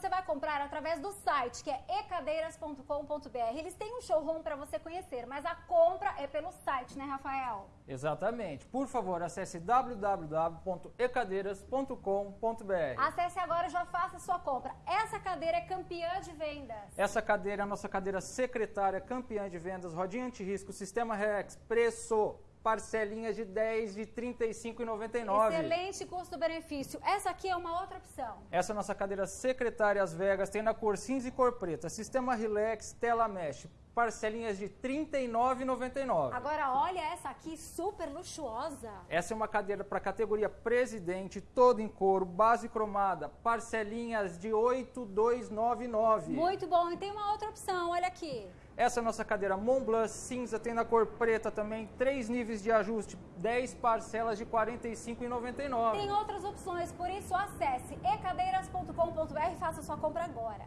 você vai comprar através do site, que é ecadeiras.com.br. Eles têm um showroom para você conhecer, mas a compra é pelo site, né, Rafael? Exatamente. Por favor, acesse www.ecadeiras.com.br. Acesse agora e já faça sua compra. Essa cadeira é campeã de vendas. Essa cadeira é a nossa cadeira secretária, campeã de vendas, rodinha anti-risco, sistema Rex, preço parcelinhas de 10 de R$ 35,99. Excelente custo-benefício. Essa aqui é uma outra opção. Essa é a nossa cadeira secretária As Vegas, tem na cor cinza e cor preta. Sistema Relax, tela mesh, parcelinhas de R$ 39,99. Agora olha essa aqui, super luxuosa. Essa é uma cadeira para categoria presidente, toda em couro, base cromada, parcelinhas de R$ 8,299. Muito bom. E tem uma outra opção, aqui. Essa é a nossa cadeira Montblanc cinza, tem na cor preta também, três níveis de ajuste, 10 parcelas de R$ 45,99. Tem outras opções, por isso acesse ecadeiras.com.br e faça sua compra agora.